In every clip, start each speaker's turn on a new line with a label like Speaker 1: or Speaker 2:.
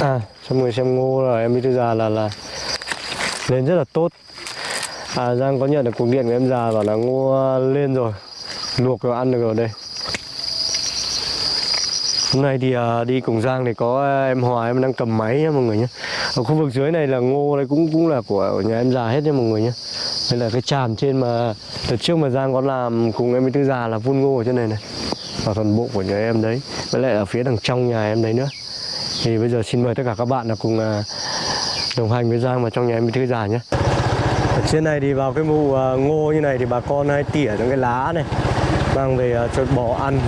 Speaker 1: À, cho mọi người xem ngô là em với tư già là là lên rất là tốt. À, Giang có nhận được cuộc điện của em già bảo là ngô à, lên rồi, luộc rồi ăn được rồi đây. Hôm nay thì à, đi cùng Giang thì có à, em Hòa em đang cầm máy nhá mọi người nhé. Ở khu vực dưới này là ngô đây cũng cũng là của nhà em già hết nha mọi người nhé. Đây là cái tràm trên mà đợt trước mà Giang có làm cùng em Tư già là vun ngô ở trên này này. Và toàn bộ của nhà em đấy. Với lại ở phía đằng trong nhà em đấy nữa. Thì bây giờ xin mời tất cả các bạn là cùng à, đồng hành với Giang vào trong nhà em Tư già nhé. Ở trên này thì vào cái mụ à, ngô như này thì bà con hay tỉa những cái lá này mang về à, cho bò ăn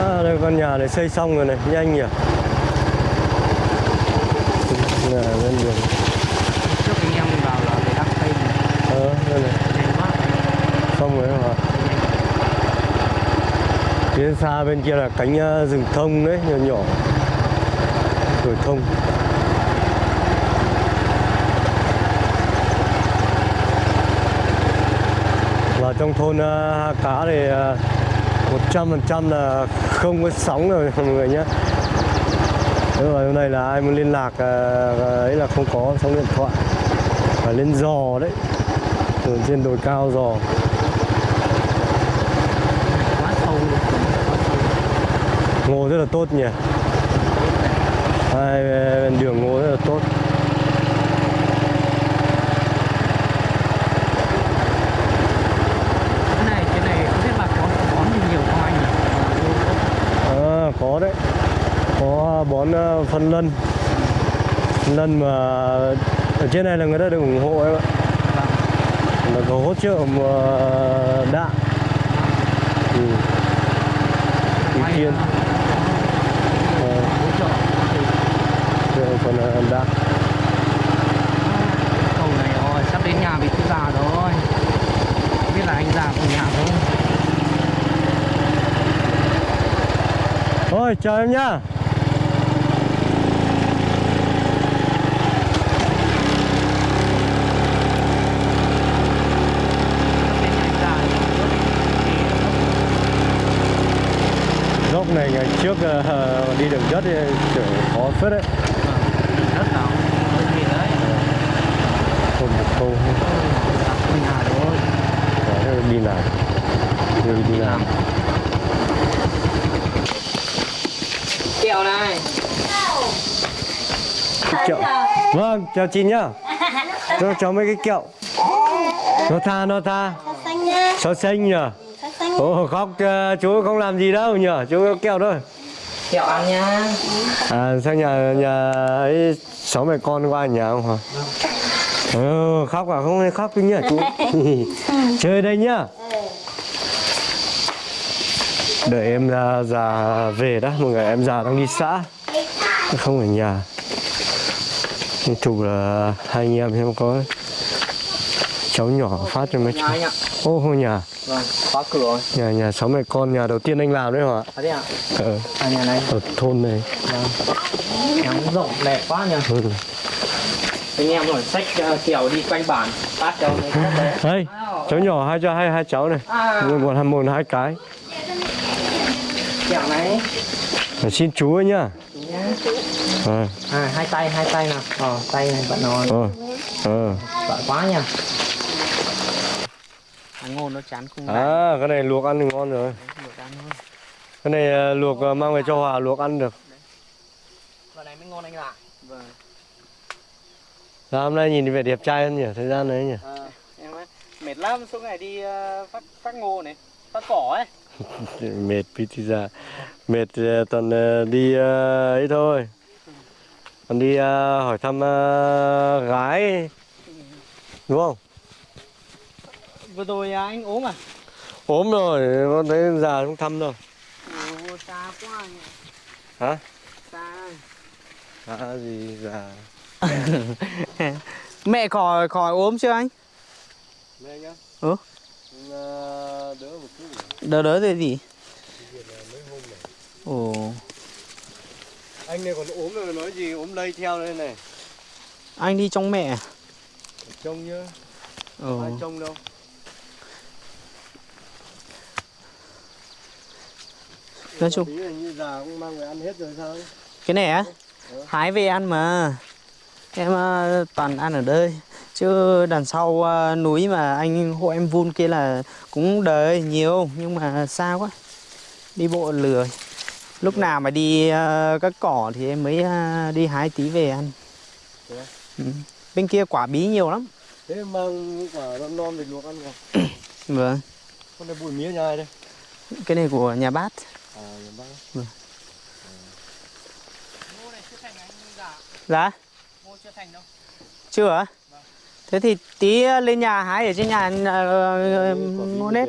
Speaker 1: À, đây con nhà này xây xong rồi này, nhanh nhỉ. Nhà bên đường.
Speaker 2: trước anh em vào là để đăng tay
Speaker 1: Ờ, đây này, xong rồi hả? Phía xa bên kia là cánh ờ, rừng thông đấy, nhỏ nhỏ. rồi thông. Và trong thôn ờ, Ha Cá thì ờ, một trăm phần trăm là không có sóng rồi mọi người nhé Thế mà hôm nay là ai muốn liên lạc ờ, ấy là không có sóng điện thoại Phải lên giò đấy Ở trên đồi cao giò
Speaker 2: quá sâu luôn quá sâu
Speaker 1: Ngô rất là tốt nhỉ. Hai bên đường ngô rất là tốt.
Speaker 2: Cái này cái này không biết bà có bón nhiều không anh nhỉ?
Speaker 1: À, Có đấy. Có bón ờ, phân lân. Phân lân mà Ở trên này là người ta được ủng hộ em ạ. Là có hỗ trợ mà đạm ừ. Ý
Speaker 2: May,
Speaker 1: kiến
Speaker 2: ờ,
Speaker 1: Ờ,
Speaker 2: hỗ trợ
Speaker 1: còn là đạm
Speaker 2: cầu này rồi sắp đến nhà bị thư già rồi. Không biết là anh già của nhà không?
Speaker 1: Thôi chào em nhá.
Speaker 2: Thì
Speaker 1: Dốc này ngày trước ờ, đi đường đất thì khó phết đấy
Speaker 2: đất nào hơi gì đấy
Speaker 1: Không một câu
Speaker 2: già của nhà rồi
Speaker 1: Có thế đi làm Rồi đi làm
Speaker 2: kẹo này
Speaker 1: Cái kẹo Vâng chào chị nhá. Cho cháu mấy cái kẹo. Nó tha nó tha. Sao xanh nhỉ? Ồ khóc ờ, chú không làm gì đâu nhỉ? Chú có kẹo thôi.
Speaker 2: Kẹo ăn nha.
Speaker 1: À sang nhà nhà ấy Sáu mẹ con qua nhà không hả? Ừ, khóc à? Không hay khóc nhỉ chú? Chơi đây nhá. Đợi em ra già về đó Mọi người em già đang đi xã. Không ở nhà Nên chụp là hai anh em xem có Cháu nhỏ phát cho mấy cháu Ô ngôi nhà.
Speaker 2: Vâng khóa cửa rồi.
Speaker 1: Nhà nhà sáu mẹ con nhà đầu tiên anh làm đấy hả?
Speaker 2: À thế ạ.
Speaker 1: Ở,
Speaker 2: à nhà này.
Speaker 1: Ở thôn này.
Speaker 2: Vâng. Nhà cũng rộng đẹp quá nhỉ.
Speaker 1: Ừ.
Speaker 2: anh em rồi sách uh, kiểu đi quanh bản phát cho mấy cái đấy
Speaker 1: Đây cháu nhỏ hai cho hai hai cháu này.
Speaker 2: À.
Speaker 1: Một một một hai cái.
Speaker 2: Kẹo này
Speaker 1: Để xin chú ấy nhá. Ờ.
Speaker 2: À hai tay hai tay nào. Ờ tay này bận rồi
Speaker 1: ờ ờ.
Speaker 2: Bận quá nhỉ Ăn ngô nó chán không
Speaker 1: à cái này luộc ăn thì ngon rồi.
Speaker 2: Được ăn thôi.
Speaker 1: Cái này ờ, luộc ờ, mang về cho hòa luộc ăn được.
Speaker 2: Vào này mới ngon anh ạ. Vâng.
Speaker 1: Sao hôm nay nhìn thì vẻ đẹp trai hơn nhỉ thời gian đấy nhỉ.
Speaker 2: À, Em ơi Mệt lắm suốt ngày đi uh, phát, phát ngô này Phát cỏ ấy
Speaker 1: mệt tí ra mệt ờ, toàn ờ, đi ờ, ấy thôi. Còn đi hỏi thăm gái đúng không?
Speaker 2: Vừa rồi à, anh ốm à?
Speaker 1: Ốm rồi con thấy già không thăm đâu
Speaker 2: xa quá nhỉ
Speaker 1: hả?
Speaker 2: Xa.
Speaker 1: À gì già?
Speaker 2: Mẹ khỏi khỏi ốm chưa anh?
Speaker 1: mẹ nhá.
Speaker 2: Ừ.
Speaker 1: Đỡ một chút
Speaker 2: Đỡ đỡ thì gì? Ồ.
Speaker 1: Anh này còn ốm rồi nói gì ốm lây theo đây này.
Speaker 2: Anh đi trong mẹ
Speaker 1: trông nhá
Speaker 2: Ồ.
Speaker 1: Ai trông đâu?
Speaker 2: Nói chung.
Speaker 1: Như già cũng mang về ăn hết rồi sao
Speaker 2: cái này á? Hái về ăn mà. Em ờ, toàn ăn ở đây chứ đằng sau ờ, núi mà anh hộ em vun kia là cũng đời nhiều nhưng mà xa quá. Đi bộ lười. Lúc nào mà đi ờ, các cỏ thì em mới ờ, đi hái tí về ăn. Ừ. bên kia quả bí nhiều lắm.
Speaker 1: Thế mang quả non non về luộc ăn không
Speaker 2: vâng.
Speaker 1: Con này bụi mía nhai đây?
Speaker 2: Cái này của nhà bát
Speaker 1: à nhà bác.
Speaker 2: Vâng. ngô này chưa thành anh dạ. Dạ? Ngô chưa thành đâu. Chưa hả thế thì tí lên nhà hái ở trên nhà ờ, nếp.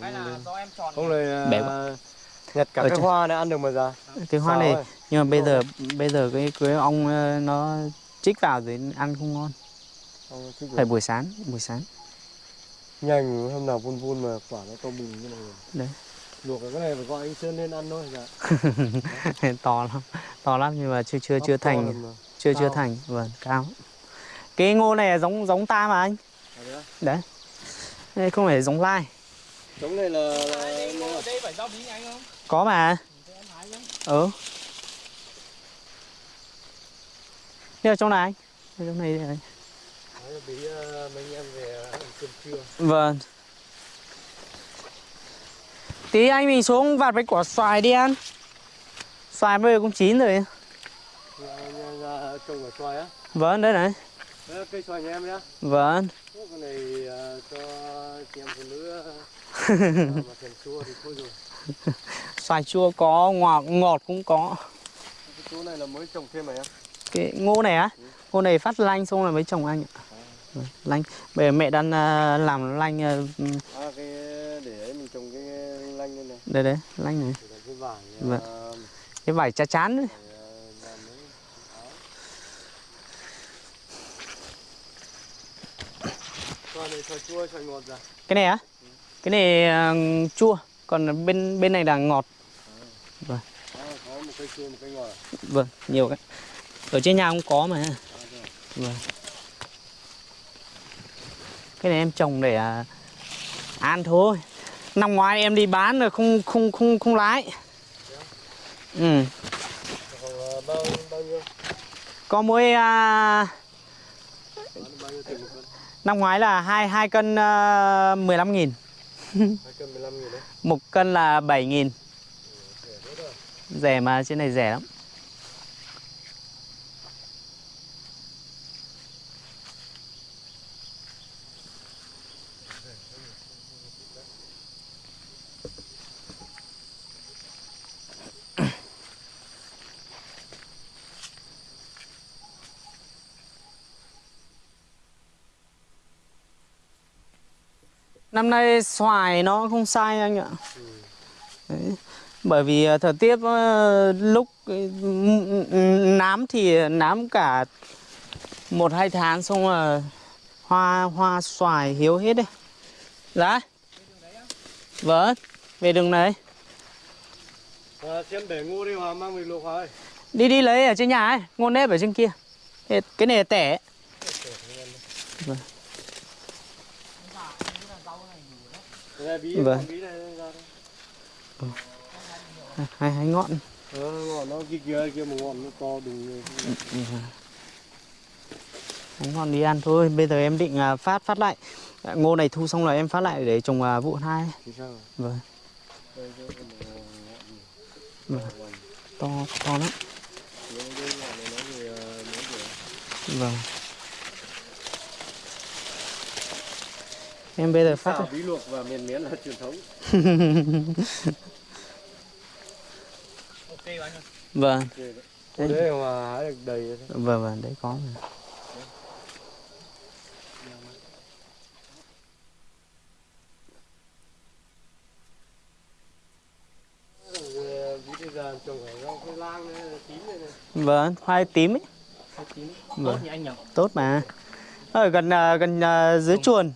Speaker 2: là do em chọn
Speaker 1: không lời
Speaker 2: Bẻ
Speaker 1: à, nhặt cả
Speaker 2: Ở
Speaker 1: cái hoa này ăn được mà già
Speaker 2: cái hoa này nhưng mà bây giờ bây giờ cái cái ong ờ, nó chích vào rồi ăn không ngon. Phải buổi sáng buổi sáng.
Speaker 1: Nhanh hôm nào vun vun mà quả nó to bùng như này
Speaker 2: Đấy.
Speaker 1: luộc cái này phải gọi anh sơn lên ăn thôi dạ.
Speaker 2: To lắm to lắm nhưng mà chưa chưa chưa thành. chưa chưa thành vâng cao cái ngô này là giống giống ta mà anh.
Speaker 1: À,
Speaker 2: đấy. Đây không phải giống lai.
Speaker 1: Trống này là, là, là
Speaker 2: đây phải bí anh không? Có mà. Ừ đây ở trong này anh? Ở trong này đây
Speaker 1: bí mấy anh em về ăn cơm trưa.
Speaker 2: Vâng. Tí anh mình xuống vặt với quả xoài đi ăn Xoài bây giờ cũng chín rồi.
Speaker 1: Trồng ở xoài á?
Speaker 2: Vâng, đấy này
Speaker 1: cây xoài nhà em nhá.
Speaker 2: Vâng.
Speaker 1: Cái này à, cho chị em phụ nữ à, mà thèm chua thì thôi rồi.
Speaker 2: Xoài chua có, ngọt, ngọt cũng có.
Speaker 1: Cái chỗ này là mới trồng thêm mà em
Speaker 2: Cái ngô này á? Ngô này phát lanh xong là mới trồng anh ạ. Vâng, Lanh. Bây giờ mẹ đang à, làm lanh à,
Speaker 1: À cái để ấy mình trồng cái lanh lên này.
Speaker 2: Đây đấy, lanh này.
Speaker 1: Vải
Speaker 2: Vâng.
Speaker 1: à,
Speaker 2: Cái vải chá chán đấy
Speaker 1: à, làm mấy áo Xoài này xoài chua ngọt ra
Speaker 2: Cái này á Cái này à, chua Còn bên bên này là ngọt
Speaker 1: à, có một cây chua một cây ngọt à?
Speaker 2: Vâng, nhiều cái Ở trên nhà cũng có mà
Speaker 1: À, rồi.
Speaker 2: Vâng. Cái này em trồng để à, ăn thôi. Năm ngoái em đi bán rồi không không không không lái. Ừ.
Speaker 1: Khoảng à, bao bao nhiêu
Speaker 2: Có mỗi à, năm ngoái là hai hai cân 15 nghìn.
Speaker 1: Hai cân 15 nghìn đấy.
Speaker 2: Một cân là 7 nghìn.
Speaker 1: Rẻ
Speaker 2: mà trên này rẻ lắm. Năm nay xoài nó không sai anh ạ. Đấy. Bởi vì ờ, thời tiết ờ, lúc m- m- nám thì nám cả một hai tháng xong là hoa hoa xoài hiếu hết đấy. Dạ. Vâng, về đường này.
Speaker 1: à, xem để ngô đi hòa mang về luộc ơi
Speaker 2: Đi đi lấy ở trên nhà ấy, ngôn nếp ở trên kia. Cái này tẻ.
Speaker 1: Cái này bí
Speaker 2: Vâng.
Speaker 1: ra đây
Speaker 2: Hai hai ngọn.
Speaker 1: Ờ, ngọn nó kia kia kia một ngọn nó to đùng
Speaker 2: Không còn đi ăn thôi. Bây giờ em định à, phát phát lại. À, Ngô này thu xong rồi em phát lại để trồng à, vụ hai. Vâng,
Speaker 1: ngọn
Speaker 2: Vâng. to to lắm.
Speaker 1: Ngọn
Speaker 2: Vâng. Em bây giờ phát
Speaker 1: xào bí luộc và miền miến là truyền thống
Speaker 2: Vâng,
Speaker 1: Ok đấy. Ô, đấy mà hái được đầy đấy.
Speaker 2: vâng vâng đấy có mà. Vâng, khoai tím ấy.
Speaker 1: Tím
Speaker 2: Vâng.
Speaker 1: anh nhỉ
Speaker 2: Tốt mà. Ở gần à, gần à, dưới chuồn.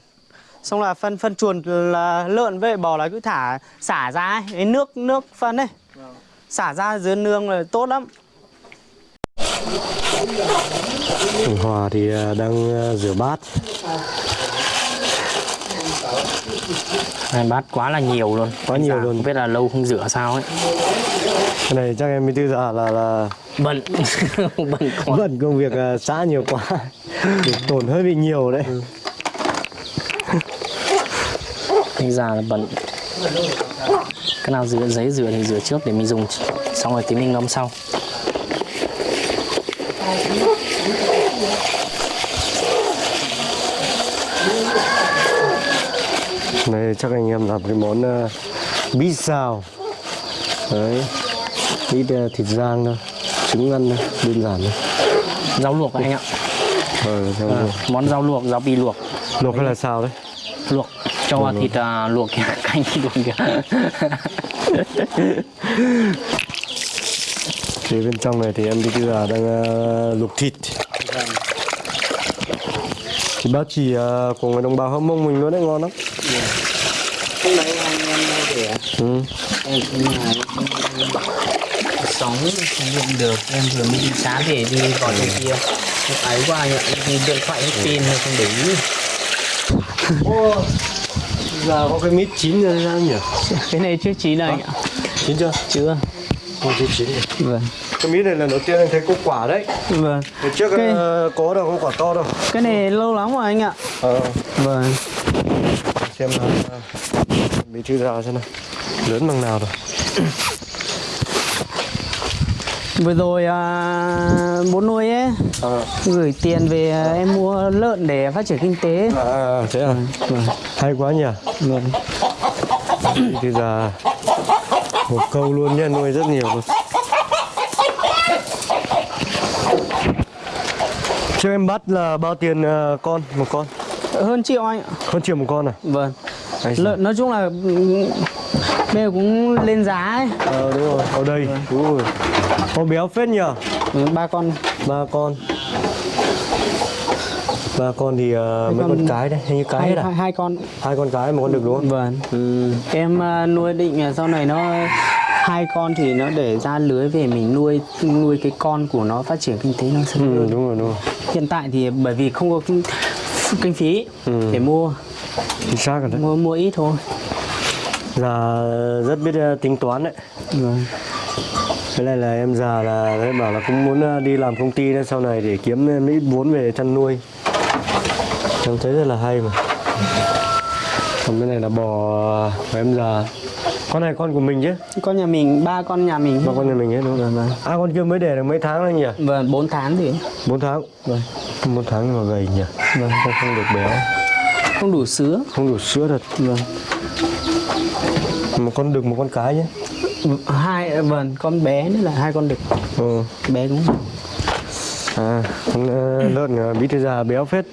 Speaker 2: Xong là phân phân chuồn là lợn với bò là cứ thả xả ra ấy, cái nước nước phân ấy.
Speaker 1: Vâng.
Speaker 2: Xả ra dưới nương là tốt lắm.
Speaker 1: Hòa thì đang rửa bát
Speaker 2: Này bát quá là nhiều luôn
Speaker 1: Quá nhiều
Speaker 2: Dạ,
Speaker 1: luôn.
Speaker 2: Không biết là lâu không rửa sao ấy
Speaker 1: cái này chắc em mới tư già là là
Speaker 2: Bận Bận quá
Speaker 1: bận công việc à, xã nhiều quá Thì tổn hơi bị nhiều đấy
Speaker 2: Anh già là bận Cái nào rửa giấy rửa thì rửa trước để mình dùng. Xong rồi tí mình ngâm sau.
Speaker 1: Này chắc anh em làm cái món uh, bí xào. Đấy ít uh, thịt rang thôi trứng ăn thôi đơn giản thôi.
Speaker 2: Rau luộc anh ạ.
Speaker 1: Ờ, rau
Speaker 2: à,
Speaker 1: luộc.
Speaker 2: Món rau luộc, rau bì luộc.
Speaker 1: Luộc hay là xào đấy?
Speaker 2: Luộc Cho vào thịt à, luộc kìa Canh luộc kìa.
Speaker 1: Thì bên trong này thì em đi tư là đang uh, luộc thịt. Thì bác chỉ uh, của người đồng bào hâm mông mình luôn đấy ngon lắm.
Speaker 2: Hôm nay anh em mua để
Speaker 1: ừ.
Speaker 2: em sống không được em vừa mới đi sáng về đi gọi cho kia. Em ấy qua nhận thì điện thoại hết pin hay không để ý
Speaker 1: giờ có cái mít chín rồi sao nhỉ?
Speaker 2: Cái này chưa chín anh ạ.
Speaker 1: Chín chưa?
Speaker 2: Chưa.
Speaker 1: Không chưa chín rồi.
Speaker 2: vâng.
Speaker 1: Cái mít này lần đầu tiên anh thấy có quả đấy.
Speaker 2: Vâng.
Speaker 1: Hồi trước
Speaker 2: Cái-
Speaker 1: uh, có đâu có quả to đâu.
Speaker 2: Cái này lâu lắm rồi anh ạ.
Speaker 1: Ờ.
Speaker 2: Vâng.
Speaker 1: Xem là bí thư ra xem nào? Lớn bằng nào rồi
Speaker 2: vừa rồi à, bố nuôi ấy
Speaker 1: à,
Speaker 2: gửi tiền về à, em mua lợn để phát triển kinh tế.
Speaker 1: À thế à?
Speaker 2: Vâng.
Speaker 1: Hay quá nhỉ?
Speaker 2: Vâng.
Speaker 1: Thư ra một câu luôn nha nuôi rất nhiều luôn. Cho em bắt là bao tiền ờ, con một con?
Speaker 2: Hơn triệu anh ạ.
Speaker 1: Hơn triệu một con à?
Speaker 2: Vâng.
Speaker 1: Sao?
Speaker 2: lợn nói chung là ừ, bây giờ cũng lên giá ấy.
Speaker 1: Ờ đúng rồi. Ở đây. Đúng rồi con béo phết nhỉ
Speaker 2: Ừ, ba con.
Speaker 1: Ba con. Ba con thì ờ, mấy
Speaker 2: con-
Speaker 1: con cái đấy hình như cái
Speaker 2: hai,
Speaker 1: hết à?
Speaker 2: hai, hai con.
Speaker 1: Hai con cái một con đực đúng không?
Speaker 2: Vâng.
Speaker 1: Ừ.
Speaker 2: em à, nuôi định là sau này nó hai con thì nó để ra lưới về mình nuôi nuôi cái con của nó phát triển kinh tế nó sẽ
Speaker 1: ừ đúng rồi đúng rồi.
Speaker 2: Hiện tại thì bởi vì không có kinh, kinh phí
Speaker 1: Ừ.
Speaker 2: để mua.
Speaker 1: Chính xác rồi đấy.
Speaker 2: Mua mua ít thôi.
Speaker 1: Già rất biết ờ, tính toán đấy.
Speaker 2: Vâng
Speaker 1: cái này là em già là đấy bảo là cũng muốn ờ, đi làm công ty nên sau này để kiếm thêm ít vốn về chăn nuôi. Em thấy rất là hay mà. Còn cái này là bò của em già. Con này con của mình chứ?
Speaker 2: Con nhà mình ba con nhà mình.
Speaker 1: Ba con nhà mình hết đúng không?
Speaker 2: Vâng vâng.
Speaker 1: À con kia mới để được mấy tháng rồi nhỉ?
Speaker 2: Vâng bốn tháng thì.
Speaker 1: 4 tháng?
Speaker 2: Vâng.
Speaker 1: Bốn tháng nhưng mà gầy nhỉ?
Speaker 2: Vâng.
Speaker 1: Không, không được béo
Speaker 2: không đủ sữa.
Speaker 1: Không đủ sữa thật.
Speaker 2: Vâng.
Speaker 1: Một con đực một con cái nhé
Speaker 2: hai vâng con bé nữa là hai con đực.
Speaker 1: Ừ.
Speaker 2: bé không?
Speaker 1: À con ờ, lợn ờ, bí thư già béo phết.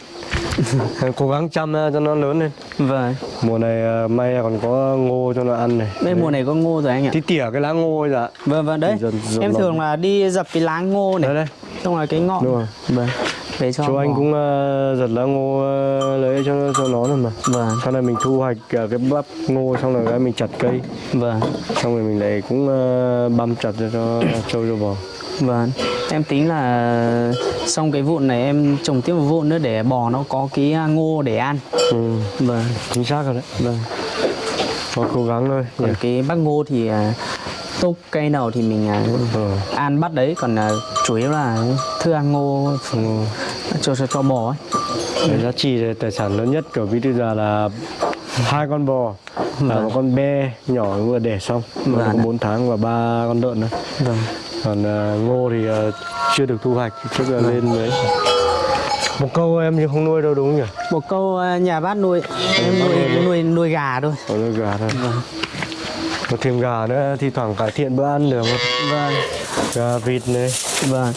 Speaker 1: Cố gắng chăm ờ, cho nó lớn lên.
Speaker 2: Vâng.
Speaker 1: Mùa này may còn có ngô cho nó ăn này.
Speaker 2: Đây mùa này có ngô rồi anh ạ.
Speaker 1: Tí tỉa cái lá ngô ấy dạ.
Speaker 2: Vâng vâng đấy.
Speaker 1: Dần- dần
Speaker 2: em
Speaker 1: lòng.
Speaker 2: thường là đi dập cái lá ngô này.
Speaker 1: Đây đây
Speaker 2: xong rồi cái ngọn.
Speaker 1: Đúng rồi.
Speaker 2: vâng để cho
Speaker 1: chú anh
Speaker 2: bò.
Speaker 1: cũng ờ, giật lá ngô ờ, lấy cho cho nó rồi mà.
Speaker 2: Vâng.
Speaker 1: Sau này mình thu hoạch ờ, cái bắp ngô xong rồi cái mình chặt cây.
Speaker 2: Vâng.
Speaker 1: Xong rồi mình lại cũng băm chặt cho cho trâu cho bò.
Speaker 2: Vâng. Em tính là xong cái vụn này em trồng tiếp một vụn nữa để bò nó có cái à, ngô để ăn.
Speaker 1: Ừ,
Speaker 2: vâng.
Speaker 1: Chính xác rồi đấy.
Speaker 2: Vâng.
Speaker 1: Có cố gắng thôi.
Speaker 2: Còn cái bắp ngô thì à, túc cây nào thì mình à,
Speaker 1: ừ.
Speaker 2: ăn bắt đấy. Còn chủ yếu là thức ăn ngô.
Speaker 1: Ừ.
Speaker 2: cho cho cho bò ấy.
Speaker 1: Cái giá trị tài sản lớn nhất của thư già là hai con bò. Là
Speaker 2: Vâng.
Speaker 1: một con be nhỏ vừa đẻ xong
Speaker 2: Vâng
Speaker 1: nó
Speaker 2: ạ.
Speaker 1: có 4 tháng và ba con lợn nữa.
Speaker 2: Vâng.
Speaker 1: Còn ờ, ngô thì ờ, chưa được thu hoạch trước là lên đấy một câu em nhưng không nuôi đâu đúng không nhỉ?
Speaker 2: Một câu à, nhà bác nuôi. Em nuôi nuôi. nuôi gà thôi.
Speaker 1: Có nuôi gà thôi.
Speaker 2: Vâng.
Speaker 1: Có thêm gà nữa thì thoảng cải thiện bữa ăn được không?
Speaker 2: Vâng.
Speaker 1: Gà vịt này.
Speaker 2: Vâng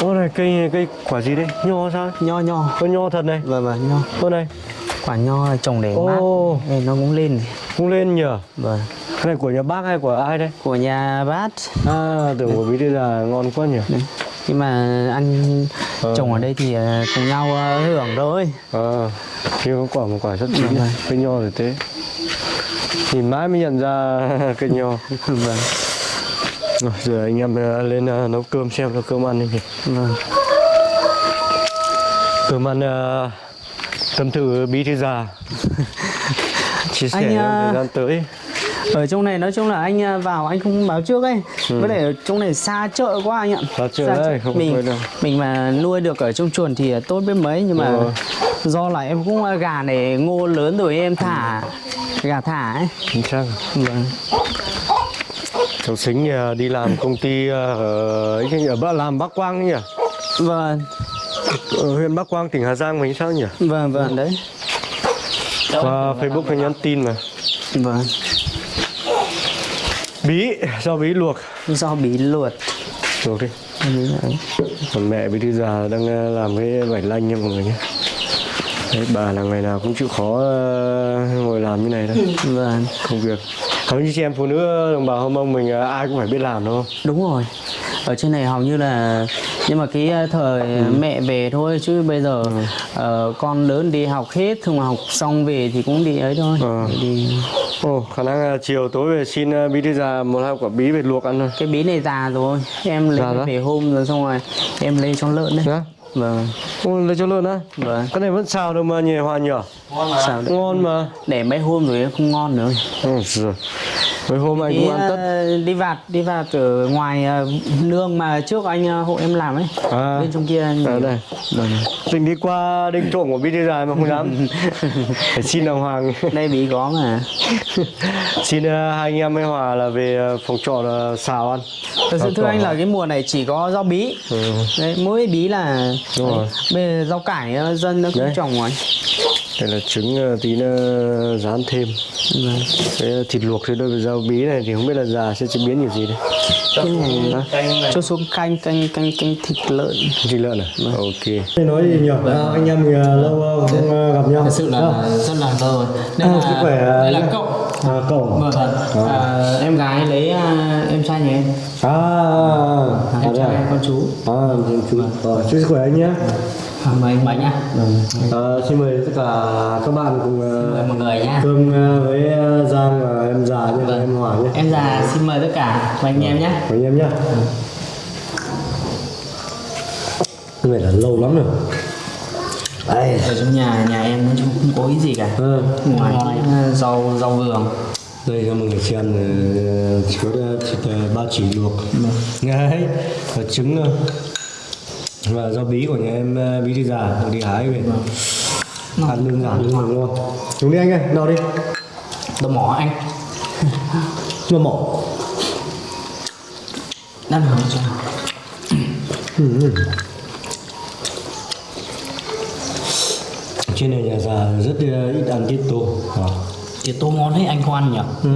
Speaker 1: ô này cây cây quả gì đấy? Nho sao
Speaker 2: nho nho.
Speaker 1: Có nho thật này.
Speaker 2: Vâng vâng nho.
Speaker 1: Ô này.
Speaker 2: Quả nho là trồng để mát. Đây, nó cũng lên
Speaker 1: không lên nhờ.
Speaker 2: Vâng.
Speaker 1: Cái này của nhà bác hay của ai đây
Speaker 2: của nhà bác.
Speaker 1: À tưởng của bí thư già ngon quá nhỉ.
Speaker 2: Đấy. nhưng mà ăn
Speaker 1: Ờ.
Speaker 2: trồng ở đây thì à, cùng nhau à, hưởng thôi.
Speaker 1: À khi có quả một quả rất chín
Speaker 2: Vâng,
Speaker 1: này
Speaker 2: vâng.
Speaker 1: cây nho thì thế. Nhìn mãi mới nhận ra cây nho.
Speaker 2: Vâng
Speaker 1: Rồi, giờ anh em ờ, lên ờ, nấu cơm xem cho cơm ăn đi
Speaker 2: vâng.
Speaker 1: Cơm ăn ờ, tâm thử bí thư già chia sẻ
Speaker 2: Anh, à,
Speaker 1: thời gian tới.
Speaker 2: ở trong này nói chung là anh vào anh không báo trước ấy. Với lại ở trong này xa chợ quá anh ạ.
Speaker 1: Ừ. Xa chợ đấy, không
Speaker 2: mình mình mà nuôi được ở trong chuồng thì tốt biết mấy nhưng mà
Speaker 1: Ờ.
Speaker 2: do là em cũng gà này ngô lớn rồi em thả gà thả ấy.
Speaker 1: Chính xác.
Speaker 2: Vâng
Speaker 1: cháu xính thì, à, đi làm công ty à, ở ở Bắc làm Bắc Quang nhỉ?
Speaker 2: Vâng.
Speaker 1: Ở huyện Bắc Quang tỉnh Hà Giang mình sao nhỉ?
Speaker 2: Vâng vâng đấy.
Speaker 1: Qua Facebook hay nhắn tin mà.
Speaker 2: Vâng.
Speaker 1: Bí do bí luộc?
Speaker 2: Do bí luộc.
Speaker 1: Luộc đi. Còn mẹ bí thư già đang à, làm cái vải lanh nha mọi người nhé. Đấy, bà là ngày nào cũng chịu khó ngồi làm như này thôi.
Speaker 2: Vâng.
Speaker 1: Công việc còn như chị em phụ nữ đồng bào hâm mông mình à, ai cũng phải biết làm đúng không?
Speaker 2: Đúng rồi. Ở trên này hầu như là nhưng mà cái ờ, thời
Speaker 1: Ừ.
Speaker 2: mẹ về thôi chứ bây giờ ờ, con lớn đi học hết xong mà học xong về thì cũng đi ấy thôi.
Speaker 1: Ờ.
Speaker 2: đi.
Speaker 1: Ồ, khả năng là chiều tối về xin à, bí thư già một hai quả bí về luộc ăn thôi.
Speaker 2: Cái bí này già rồi em lấy về hôm rồi xong rồi em lấy cho lợn đấy.
Speaker 1: Dạ?
Speaker 2: Vâng.
Speaker 1: Lấy cho lợn á.
Speaker 2: Vâng.
Speaker 1: Cái này vẫn xào đâu mà nhỉ hòa nhỉ?
Speaker 2: Sao được.
Speaker 1: Ngon mà.
Speaker 2: Để mấy hôm rồi không ngon nữa.
Speaker 1: Ôi giời. mấy hôm anh
Speaker 2: đi,
Speaker 1: cũng ăn tất.
Speaker 2: ờ, đi vạt đi vạt ở ngoài ờ, nương mà trước anh ờ, hộ em làm ấy.
Speaker 1: À.
Speaker 2: bên trong kia anh
Speaker 1: ở đây.
Speaker 2: Vâng.
Speaker 1: định đi qua đinh trộm của bí thư già mà không dám. Phải xin ông hoàng.
Speaker 2: Đây bí có mà.
Speaker 1: Xin à, hai anh em với hòa là về à, phòng trọ là xào ăn.
Speaker 2: Thật sự thưa anh là cái mùa này chỉ có rau bí.
Speaker 1: Ừ.
Speaker 2: Đấy, mỗi bí là
Speaker 1: Đúng rồi.
Speaker 2: bây giờ rau cải ờ, dân nó cũng
Speaker 1: Đấy.
Speaker 2: trồng rồi.
Speaker 1: Đây là trứng à, tí nữa rán thêm.
Speaker 2: Vâng.
Speaker 1: cái à, thịt luộc thì đối với rau bí này thì không biết là già sẽ chế biến kiểu gì đây.
Speaker 2: Cái này cho xuống canh canh canh canh thịt lợn.
Speaker 1: Thịt lợn à? Ok. Nói gì nhỉ? Anh em mình lâu không gặp nhau.
Speaker 2: Thật sự là rất là lâu rồi. Đây
Speaker 1: À,
Speaker 2: là
Speaker 1: sức khỏe, à,
Speaker 2: đây là
Speaker 1: nhé. À, cậu.
Speaker 2: Vâng à, em gái lấy à, em trai nhà em.
Speaker 1: À, à,
Speaker 2: em trai
Speaker 1: à?
Speaker 2: con chú.
Speaker 1: À, chú, rồi, chúc sức khỏe anh nhé.
Speaker 2: à, mời anh bánh nhá.
Speaker 1: À, xin mời tất cả các bạn cùng
Speaker 2: mời
Speaker 1: uh,
Speaker 2: mọi người nhá.
Speaker 1: cơm uh, với uh, Giang và em già nhé, và em Hòa nhé.
Speaker 2: em già xin mời tất cả và anh em nhé
Speaker 1: Mấy anh em nhé. Cái này là lâu lắm rồi. Đây.
Speaker 2: ở trong nhà nhà em nói chung không có cái gì cả
Speaker 1: À,
Speaker 2: ngoài uh, rau rau vườn
Speaker 1: đây cho mọi người xem chỉ có thịt ba chỉ luộc. Đấy, và trứng thôi. Và rau bí của nhà em uh, bí thư già đi hái về. Ăn đơn giản nhưng mà ngon. Chúng đi anh ơi, nào đi.
Speaker 2: đồ mỏ anh
Speaker 1: Mà mỏ.
Speaker 2: đang hỏi cho
Speaker 1: trên này nhà già rất uh, ít ăn tiết tô à.
Speaker 2: thì tô ngon đấy anh ăn nhỉ?
Speaker 1: Ừ.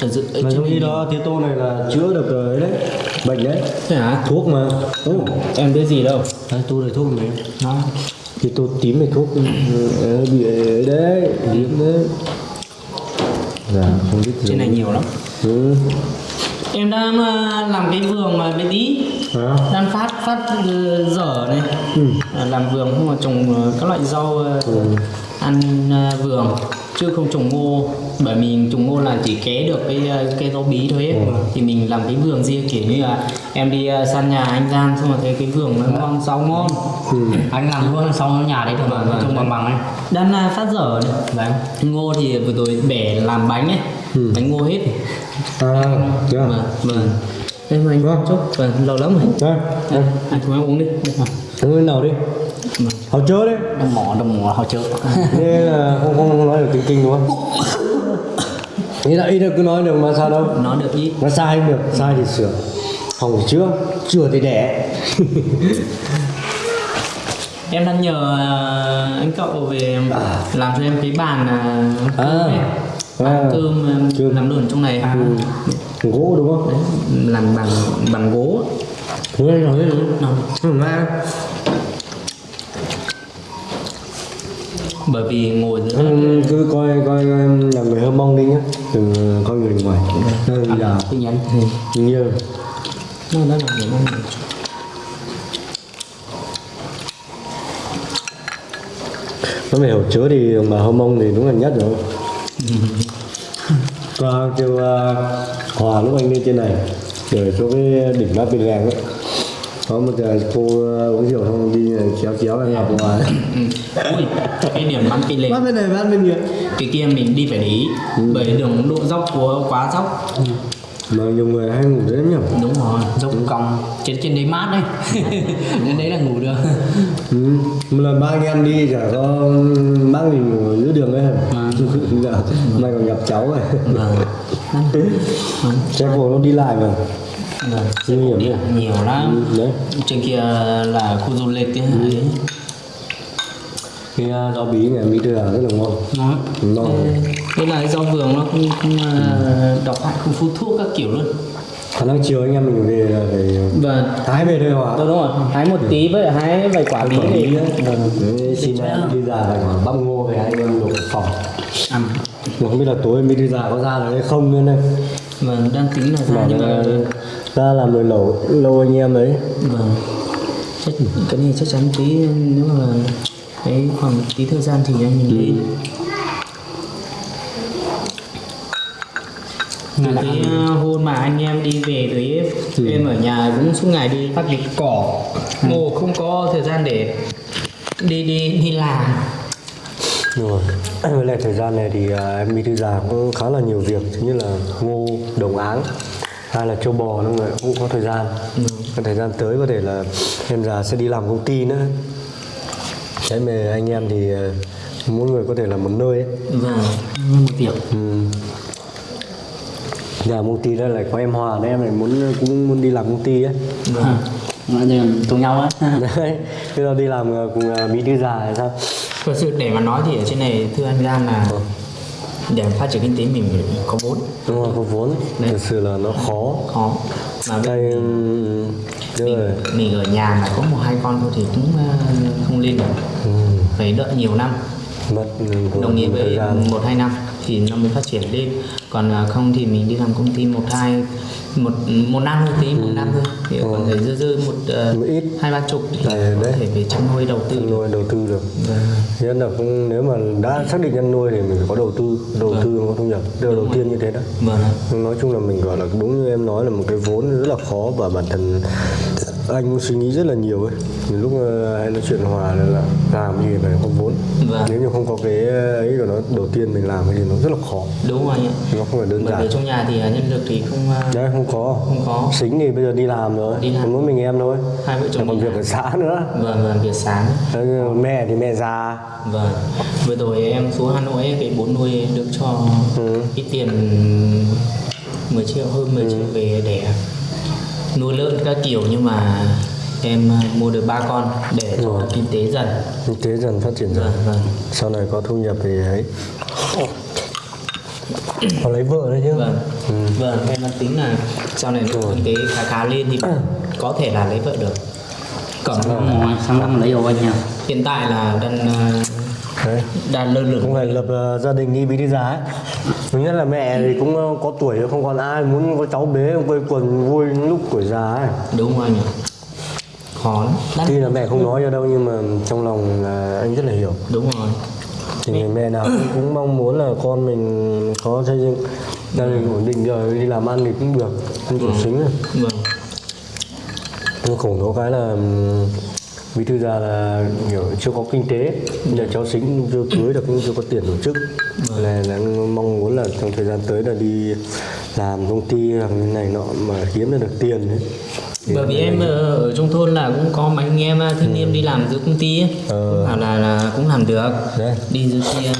Speaker 2: thật sự
Speaker 1: mà trong khi đó tiết tô này là chữa được uh, ấy đấy bệnh đấy.
Speaker 2: Thế hả?
Speaker 1: Thuốc mà. Ừ.
Speaker 2: em biết gì đâu.
Speaker 1: Đấy, tô này thuốc này.
Speaker 2: Nó
Speaker 1: tiết tô tím này thuốc ừ, bị ấy đấy liếm đấy. Dạ không biết
Speaker 2: trên này nhiều lắm.
Speaker 1: Ừ.
Speaker 2: em đang làm cái vườn mà bên tí
Speaker 1: à.
Speaker 2: đang phát phát dở này.
Speaker 1: Ừ.
Speaker 2: Ờ, làm vườn không mà trồng ờ, các loại rau
Speaker 1: Ừ.
Speaker 2: ăn vườn. Chứ không trồng ngô. Bởi mình trồng ngô là chỉ ké được cái cây rau bí thôi ấy. thì mình làm cái vườn riêng kiểu như là em đi săn nhà anh Giang xong rồi thấy cái vườn nó ngon rau ngon.
Speaker 3: Anh làm luôn sau nhà đấy được mà trông bằng bằng ấy.
Speaker 2: Đang phát dở này.
Speaker 3: Đấy
Speaker 2: ngô thì vừa rồi bẻ làm bánh ấy. Bánh ngô hết
Speaker 1: à chưa
Speaker 2: vâng vâng. Em anh
Speaker 1: Vâng.
Speaker 2: chúc vâng lâu lắm rồi.
Speaker 1: Đây đây
Speaker 2: anh chúng em uống đi.
Speaker 1: Uống cái nào đi. Họ chớ đấy
Speaker 3: đồng mỏ đồng mỏ họ chợ
Speaker 1: Thế là không, không, nói được tiếng kinh đúng không? Nghĩ là ít được cứ nói được mà sao đâu?
Speaker 2: Nó được ít
Speaker 1: Nó sai không được, sai thì sửa. Hỏng thì chữa, chữa thì đẻ.
Speaker 2: Em đang nhờ ờ, anh cậu về làm cho em cái bàn cơm
Speaker 1: À. À.
Speaker 2: Cơm ờ,
Speaker 1: Cơm.
Speaker 2: làm luôn trong này
Speaker 1: Gỗ đúng không?
Speaker 2: Đấy, làm bằng bằng gỗ.
Speaker 1: Đúng rồi,
Speaker 2: Nó-
Speaker 1: Ừ, nghe
Speaker 2: bởi vì ngồi giữa
Speaker 1: Ừ, Cứ coi, coi là người hâm mong đi nhá. Đừng uh, coi người ngoài. Đây bây giờ
Speaker 2: tin nhắn.
Speaker 1: Nhiều
Speaker 2: nó đó là người mong
Speaker 1: Nó phải hiểu chứa thì bào hâm mông thì đúng là nhất rồi Qua kêu uh, Hòa lúc anh lên trên này Để chỗ cái đỉnh Mát Bên Làng ấy. Có một giờ cô ờ, uống rượu xong đi chéo chéo em gặp ngoài
Speaker 2: ừ. ui cái điểm bắn kinh lệ
Speaker 1: bắt bên này bắt bên kia
Speaker 2: cái kia mình đi phải để ý bởi đường độ dốc của quá dốc
Speaker 1: mà nhiều người hay ngủ đấy nhỉ?
Speaker 2: Đúng rồi dốc cong trên trên đấy mát đấy. Đến đấy là ngủ được.
Speaker 1: Ừ. một lần ba anh em đi chả có bác mình ngủ giữa đường ấy
Speaker 2: À.
Speaker 1: dạ. may còn gặp cháu này xe cổ nó đi lại mà.
Speaker 2: Vâng.
Speaker 1: Nguy hiểm nhỉ?
Speaker 2: nhiều lắm.
Speaker 1: Ừ, đấy.
Speaker 2: Trên kia là khu du lịch ấy.
Speaker 1: Ừ. cái uh, rau bí này bí đưa rất là ngon.
Speaker 2: Nó
Speaker 1: ngon
Speaker 2: đây là rau vườn nó cũng, cũng uh, độc hại không phun thuốc các kiểu luôn.
Speaker 1: Khả năng chiều anh em mình về là phải
Speaker 2: vâng.
Speaker 1: hái về đây hòa
Speaker 2: đúng rồi. Hái một tí với hái vài quả bí
Speaker 1: Quả
Speaker 2: thì
Speaker 1: xin đi ra là quả bắp ngô về hai em luộc phòng.
Speaker 2: Ăn.
Speaker 1: Mà không biết là tối em đi ra có ra được hay không nữa này
Speaker 2: vâng đang tính là ra nhưng
Speaker 1: là
Speaker 2: mà
Speaker 1: ra làm người lâu lâu anh em đấy.
Speaker 2: Vâng. Chắc cái này chắc chắn tí nếu mà cái khoảng tí thời gian thì anh mình Từ cái hôm mà anh em đi về tới em ở nhà cũng suốt ngày đi phát dịch cỏ. Ngô không có thời gian để đi đi đi làm.
Speaker 1: Rồi với lại thời gian này thì à, em đi thư già cũng khá là nhiều việc nhất là ngô đồng áng hai là châu bò nó người cũng có thời gian. Có thời gian tới có thể là em già sẽ đi làm công ty nữa. Đấy mà anh em thì à, mỗi người có thể là một nơi ấy.
Speaker 2: vâng một việc.
Speaker 1: Ừ. Nhà công ty đó lại có em Hòa đấy em lại muốn cũng muốn đi làm công ty ấy.
Speaker 2: vâng cùng nhau á
Speaker 1: Đấy, bây giờ đi làm ờ, cùng ờ, bí thư già hay sao?
Speaker 2: thật sự để mà nói thì ở trên này thưa anh Giang là để phát triển kinh tế mình phải có vốn
Speaker 1: Đúng rồi, có vốn.
Speaker 2: Đấy.
Speaker 1: Thực sự là nó khó.
Speaker 2: khó mà
Speaker 1: Đây, ừ, đúng rồi.
Speaker 2: mình ở nhà mà có một hai con thôi thì cũng ờ, không lên được
Speaker 1: Ừ,
Speaker 2: phải đợi nhiều năm
Speaker 1: mất ừ,
Speaker 2: đồng nghĩa với một hai năm thì nó mới phát triển lên còn à, không thì mình đi làm công ty một hai một một năm thôi tí một năm thôi thì còn phải dư dư một
Speaker 1: Một ít.
Speaker 2: hai ba chục thì
Speaker 1: Đấy,
Speaker 2: có
Speaker 1: đấy.
Speaker 2: thể về chăn nuôi đầu tư
Speaker 1: Chăn nuôi đầu tư được.
Speaker 2: Vâng.
Speaker 1: Nhất là cũng nếu mà đã xác định chăn nuôi thì mình phải có đầu tư, đầu tư mới có thu nhập. Điều đầu tiên như thế đó.
Speaker 2: vâng
Speaker 1: nói chung là mình gọi là đúng như em nói là một cái vốn rất là khó và bản thân anh cũng suy nghĩ rất là nhiều ấy Nhiều lúc ờ, hay nói chuyện hòa là, là làm gì phải có vốn
Speaker 2: Vâng.
Speaker 1: nếu như không có cái ấy của nó đầu tiên mình làm thì nó rất là khó
Speaker 2: đúng rồi ạ
Speaker 1: nó không phải đơn
Speaker 2: bởi vì
Speaker 1: giản
Speaker 2: trong nhà thì à, nhân lực thì không à,
Speaker 1: đấy không có.
Speaker 2: không có.
Speaker 1: Xính thì bây giờ đi làm rồi.
Speaker 2: Đi làm.
Speaker 1: mỗi mình em thôi.
Speaker 2: Hai vợ chồng
Speaker 1: còn việc
Speaker 2: làm.
Speaker 1: ở xã nữa.
Speaker 2: Vâng vâng việc sáng.
Speaker 1: Đấy, mẹ thì mẹ già.
Speaker 2: Vâng. Vừa rồi em xuống Hà Nội ấy, cái bố nuôi được cho
Speaker 1: Ừ.
Speaker 2: ít tiền 10 triệu hơn 10 triệu về để nuôi lợn các kiểu. Nhưng mà em à, mua được ba con để cho kinh tế dần.
Speaker 1: Kinh tế dần phát triển dần.
Speaker 2: Vâng vâng.
Speaker 1: Sau này có thu nhập thì ấy có lấy vợ đấy chứ.
Speaker 2: Vâng.
Speaker 1: Ừ.
Speaker 2: vâng em đang tính là sau này nếu kinh tế khá khá lên thì có thể là lấy vợ được. Còn
Speaker 4: Rồi, sang năm lấy rồi anh nhỉ?
Speaker 2: hiện tại là đang à,
Speaker 1: đấy.
Speaker 2: đang lơ lửng.
Speaker 1: Cũng phải lập ờ, gia đình đi bí đi giá ấy. thứ nhất là mẹ thì cũng ờ, có tuổi rồi, không còn ai muốn có cháu bế quây quần vui lúc tuổi già ấy.
Speaker 2: Đúng không anh ạ khó lắm.
Speaker 1: Tuy là mẹ không nói cho đâu nhưng mà trong lòng là anh rất là hiểu.
Speaker 2: Đúng rồi
Speaker 1: thì người mẹ nào cũng, cũng mong muốn là con mình có xây dựng gia đình ổn định rồi đi làm ăn thì cũng được không
Speaker 2: Ừ.
Speaker 1: cuộc xính rồi
Speaker 2: vâng
Speaker 1: nhưng khổ nó cái là bí thư già là kiểu chưa có kinh tế giờ cháu xính chưa cưới được cũng chưa có tiền tổ chức là, là mong muốn là trong thời gian tới là đi làm công ty như này nọ mà kiếm ra được tiền ấy.
Speaker 2: Bởi vì em ở, trong thôn là cũng có mấy anh em à, thanh niên đi làm giữa công ty ấy.
Speaker 1: Ờ.
Speaker 2: Cũng bảo là, là cũng làm được
Speaker 1: Đấy.
Speaker 2: đi giữa kia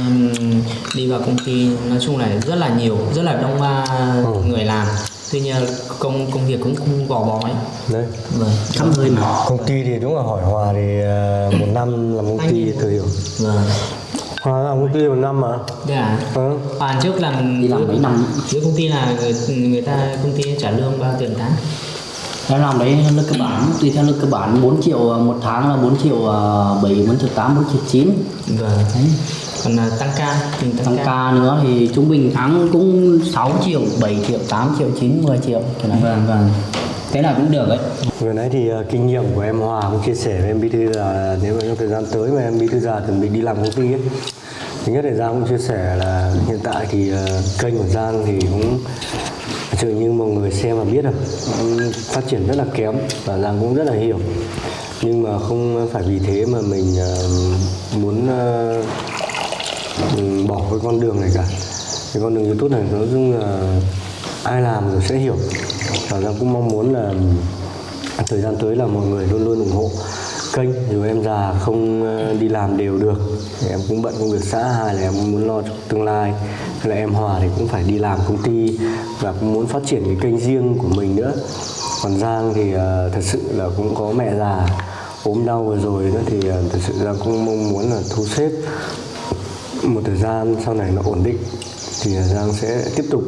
Speaker 2: đi vào công ty nói chung là rất là nhiều rất là đông à,
Speaker 1: Ừ.
Speaker 2: người làm tuy nhiên công công việc cũng không gò bó ấy
Speaker 1: đấy
Speaker 2: vâng
Speaker 4: Khắp nơi mà.
Speaker 1: công ty thì đúng là hỏi hòa thì ờ, một năm làm công ty thời hiểu
Speaker 2: vâng
Speaker 1: hòa làm công ty một năm mà
Speaker 2: à
Speaker 1: ừ.
Speaker 2: Hoàn trước làm
Speaker 4: Đi làm mấy năm.
Speaker 2: giữa công ty là người, người ta công ty trả lương bao tiền tháng
Speaker 4: Em làm đấy lương cơ bản, tùy theo lương cơ bản 4 triệu à, một tháng là 4 triệu à, 7, 4 triệu 8, 4 triệu 9
Speaker 2: vâng.
Speaker 4: Đấy.
Speaker 2: còn là tăng ca mình tăng,
Speaker 4: Tăng
Speaker 2: ca.
Speaker 4: ca nữa thì trung bình tháng cũng 6 triệu, 7 triệu, 8 triệu, 9, 10 triệu này.
Speaker 2: vâng vâng. Thế là cũng được ấy.
Speaker 1: Vừa nãy thì kinh nghiệm của em Hòa cũng chia sẻ với em Bí Thư là nếu mà trong thời gian tới mà em Bí Thư già chuẩn bị đi làm công ty ấy. Thứ nhất là Giang cũng chia sẻ là hiện tại thì kênh của Giang thì cũng Chứ như mọi người xem và biết rồi phát triển rất là kém và Giang cũng rất là hiểu. Nhưng mà không phải vì thế mà mình ờ, muốn ờ, bỏ cái con đường này cả. Cái con đường youtube này nói chung là ai làm rồi sẽ hiểu. Và Giang cũng mong muốn là thời gian tới là mọi người luôn luôn ủng hộ kênh. Dù em già không ờ, đi làm đều được, thì em cũng bận công việc xã hai là em muốn lo cho tương lai. Hay là em Hòa thì cũng phải đi làm công ty và cũng muốn phát triển cái kênh riêng của mình nữa. Còn Giang thì uh, thật sự là cũng có mẹ già ốm đau vừa rồi nữa thì uh, thật sự Giang cũng mong muốn là thu xếp một thời gian sau này nó ổn định. Thì ờ, Giang sẽ tiếp tục